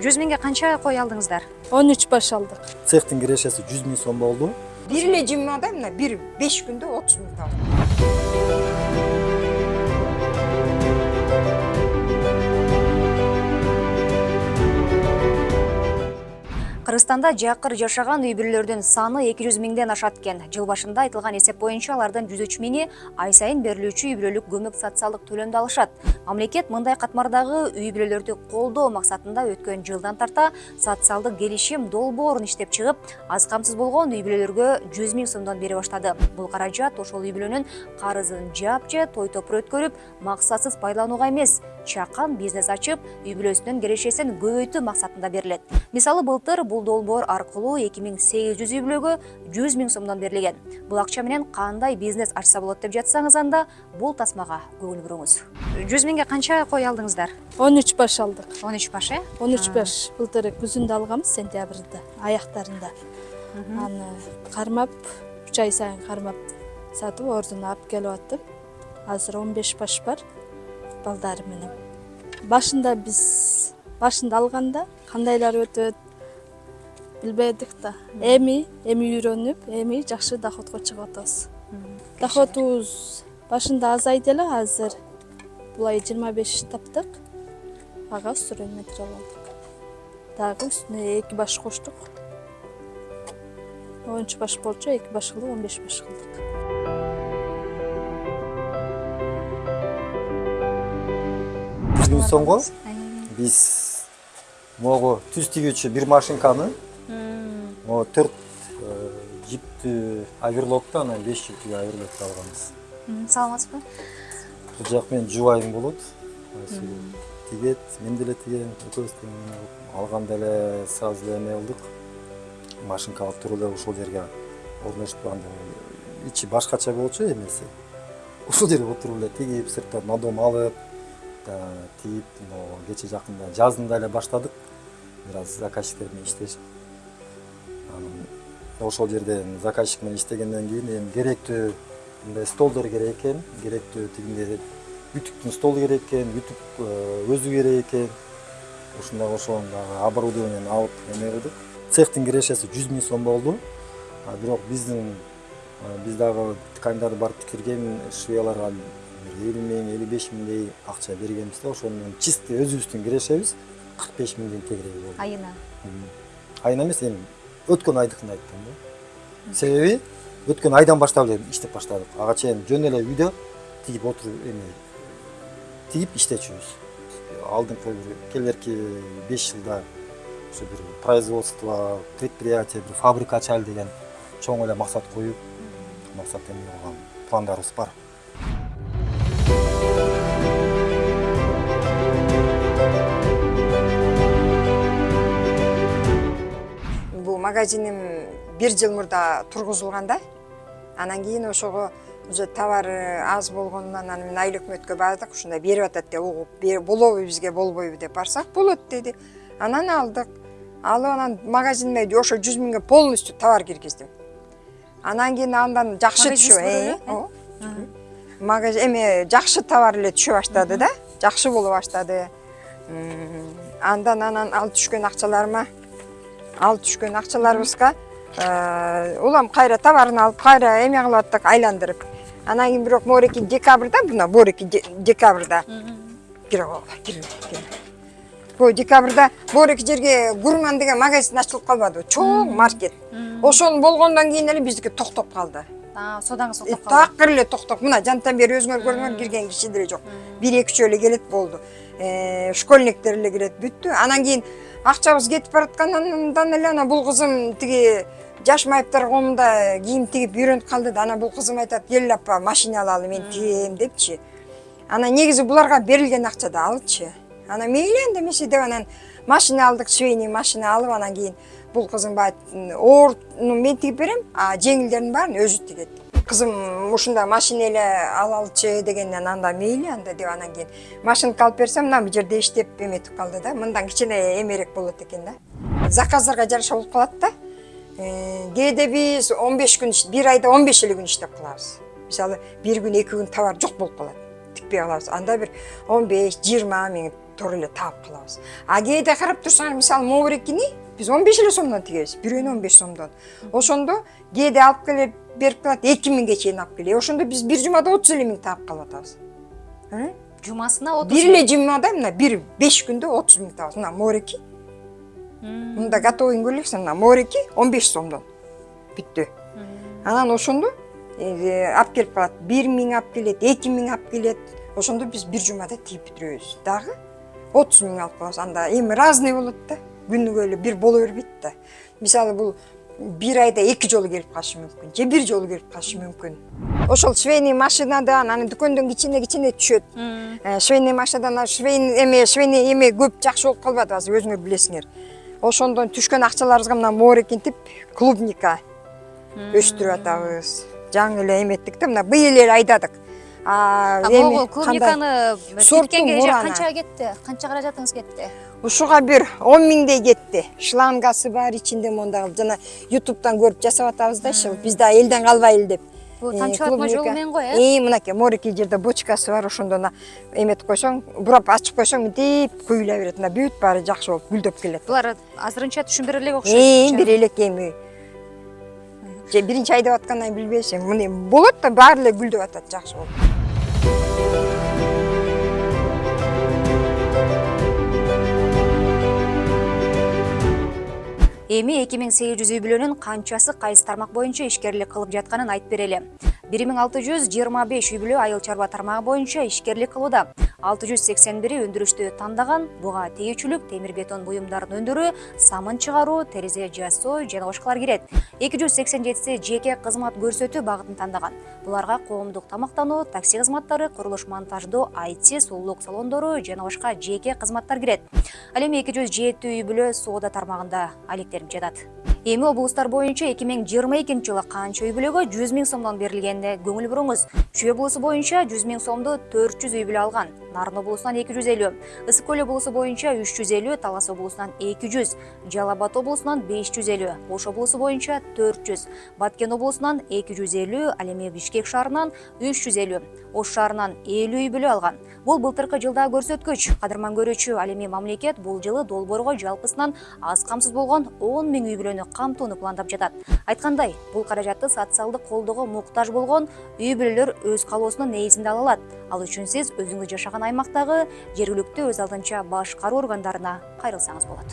жүз миңге канча кой алдыңыздар? он үч баш алдык цехтин кирешеси жүз миң сом болду бир эле жумада мына бир беш күндө отуз миң табылды кыргызстанда жакыр жашаган үй бүлөлөрдүн саны эки жүз миңден ашат экен жыл башында айтылган эсеп боюнча алардын жүз үч миңи ай сайын берилүүчү үй бүлөлүк көмөк социалдык төлөмдү алышат. Мамлекет мындай катмардагы үй бүлөлөрдү колдоо максатында өткөн жылдан тарта социалдык келишим долбоорун иштеп чыгып аз камсыз болгон үй бүлөлөргө жүз миң сомдон бере баштады бул каражат ошол үй бүлөнүн карызын жаап же той топур өткөрүп максатсыз пайдаланууга эмес чакан бизнес ачып үй бүлөсүнүн кирешесин көбөйтүү максатында берилет мисалы былтыр бул долбоор аркылуу эки миң сегиз жүз үй бүлөгө жүз миң сомдон берилген. Бул акча менен кандай бизнес ачса болот деп жатсаңыз анда бул тасмага көңүл буруңуз. Жүз миңге канча кой алдыңыздар? он үч баш алдык. он үч баш э? он үч баш. Былтыр күзүндө алганбыз сентябрда аяктарында. Аны кармап үч ай сайын кармап сатып ордуна алып келип аттым. Азыр он беш баш бар балдары менен. Башында биз башында алганда кандайлар өтөт билбедик да эми эми үйрөнүп эми жакшы доходко чыгып атабыз доходубуз башында азайды эле азыр бул ай жыйырма беш таптык ага строен материал алдык дагы үстүнө эки баш коштук он үч баш болчу эки баш кылып он беш баш кылдык миң сомго биз могу түз тигүүчү бир машинканы төрт жиптүү оверлокту анан беш жиптүү оверлокту алганбыз саламатсызбы бул жак менен жубайым болот тигет мен деле тигем экөөбүз тең алганда эле сразу эле эме кылдык машинка алып туруп эле ошол жерге орноштуп анда ичи башкача болчу эмеси. Ошол жерге отуруп эле тигип сырттан надом алып тигип могу кечээ жакында жазында эле баштадык. Бир аз заказчиктер менен иштешип. Ошол жерде заказчик менен иштегенден кийин эми керектүү мындай столдор керек экен керектүү тигиндей үтүктүн столу керек экен үтүк өзү керек экен ушундай ошол дагы оборудованияны алып эме кылдык цехтин кирешеси жүз миң сом болду а бирок биздин биз дагы тканьдарды барып тикирген швеяларга бир элүү миң элүү беш миңдей акча бергенбиз да ошону менен чистый өзүбүздүн кирешебиз кырк беш миңден тегереги болду айына айына эмес эми өткөн айдыкын айттым да. Себеби өткөн айдан баштап эле иштеп баштадык. Ага чейин жөн эле үйдө тигип отуруп эме тигип иштечүбүз. Алдыңкы бир келерки беш жылда ошо бир производство предприятие бир фабрика ачайлы деген чоң эле максат коюп максат эме кылган пландарыбыз бар. Магазиним бир жыл мурда тургузулган да. Анан кийин ошого уже товары аз болгондуна анан мен айыл өкмөткө бардык ушундай берип атат деп угуп болобу бизге болбойбу деп барсак болот деди. Анан алдык. Алып анан магазиниме ошо жүз миңге полностью товар киргиздим. Анан кийин андан жакшы Магазиниңиз э, магазин эме жакшы товар эле түшө баштады да жакшы боло баштады. Андан анан ал түшкөн акчаларыма ал түшкөн акчаларыбызга улам кайра товарын алып кайра эме кылып аттык айландырып. Анан кийин бирок моореки декабрда мына моореки декабрда. Кире кирме кирме бул декабрда моореки жерге гурман деген магазин ачылып калбадыбы чоң маркет. Ошол болгондон кийин эле биздики токтоп калды. Соодаңыз токтоп калды такыр эле токтоп. Мына жантан бери өзүңөр көрүңөр кирген киши деле жок. Бир эки үчөө эле келет болду. Школьниктер эле кирет бүттү анан кийин акчабыз кетип бараткандан эле анан бул кызым тиги жаш майыптар коомунда кийим тигип үйрөнүп калды да анан бул кызым айтат апа машина алалы мен тигем депчи. Анан негизи буларга берилген акча да алчы. Анан мейли анда эмесе деп анан машина алдык швейный машина алып анан кийин бул кызым баягы ооруну мен тигип берем а жеңилдеринин баарын өзү тигет. Кызым ушундай машина эле алалычы дегенден анда мейли анда деп анан кийин. Машинка алып берсем мына жерде иштеп эметип калды да. Мындан кичине эмерээк болот экен да. Заказдарга жараша болуп калат да. Кээде биз он беш күн бир айда он беш эле күн иштеп калабыз. Мисалы бир күн эки күн товар жок болуп калат. Жетпей калабыз анда бир он беш жыйырма туура эле таап калабыз а кээде карап турсаңар мисалы моорекини биз он беш эле сомдон тигебиз бирөөнү он беш сомдон ошондо кээде алып келе берип калат эки миңге чейин алып келе ошондо биз бир жумада отуз эле миң таап калып атабыз жумасына отуз бир эле жумада мына бир беш күндө отуз миң табабыз мына мореки мында готовыйын көрөлүксүң мына мореки он беш сомдон бүттү анан ошондо алып келип калат бир миң алып келет эки миң алып келет ошондо биз бир жумада тигип бүтүрөбүз дагы отуз миң алып калабыз анда эми разный болот да. Күнүгө эле бир боло бербейт да. Мисалы бул бир айда эки жолу келип калышы мүмкүн же бир жолу келип калышы мүмкүн. Ошол швейный машинадан анан дүкөндөн кичине кичине түшөт. Э, швейный машинадан швейный эме швейный эме көп жакшы болуп калбады азыр өзүңөр билесиңер. Ошондон түшкөн акчаларыбызга мына моорекинтип клубника өстүрүп атабыз. Жаңы эле эметтик да мына быйыл эле айдадык. Могул клубниканы тиккенге канча кетти канча каражатыңыз кетти ушуга бир он миңдей кетти шлангасы бар ичинде мондагы жана ютубтан көрүп жасап атабыз да ушул биз да элден калбайлы деп. Бул тамчылатма клубника. жолу менен го э мынакей морекей жерде бочкасы бар ошондон эметип койсоң бурап ачып койсоң мынтип куюла берет мына бүт баары жакшы болуп гүлдөп келет булар азырынча түшүнбөр элек окшойт бир элек эми же биринчи айдап аткандан кийин билбейбиз эми мына болот да баары эле гүлдөп атат жакшы болуп эми эки миң сегиз жүз үй бүлөнүн канчасы кайсы тармак боюнча ишкерлик кылып жатканын айтып берели. Бир миң алты жүз жыйырма беш үй бүлө айыл чарба тармагы боюнча ишкерлик кылууда. алты жүз сексен бири өндүрүштү тандаган буга тегүүчүлүк темир бетон буюмдарын өндүрүү самын чыгаруу терезе жасоо жана башкалар кирет. эки жүз сексен жетиси жеке кызмат көрсөтүү багытын тандаган. Буларга коомдук тамактануу такси кызматтары курулуш монтаждоо айти сулуулук салондору жана башка жеке кызматтар кирет. ал эми эки жүз жети үй бүлө соода тармагында алектенип жатат эми облустар боюнча эки миң жыйырма экинчи жылы канча үй бүлөгө жүз миң сомдон берилгенине көңүл буруңуз. Чүй облусу боюнча жүз миң сомду төрт жүз үй бүлө алган нарын облусунан эки жүз элүү ысык көл облусу боюнча үч жүз элүү талас облусунан эки жүз жалал абад облусунан беш жүз элүү ош облусу боюнча төрт жүз баткен облусунан эки жүз элүү ал эми бишкек шаарынан үч жүз элүү ош шаарынан элүү үй бүлө алган. Бул былтыркы жылдагы көрсөткүч кадырман көрүүчү ал эми мамлекет бул жылы долбоорго жалпысынан аз камсыз болгон он миң үй бүлөнү камтууну пландап жатат. Айткандай бул каражатты социалдык колдоого муктаж болгон үй бүлөлөр өз каалоосунун негизинде ала алат. Ал үчүн сиз өзүңүз жашаган аймактагы жергиликтүү өз алдынча башкаруу органдарына кайрылсаңыз болот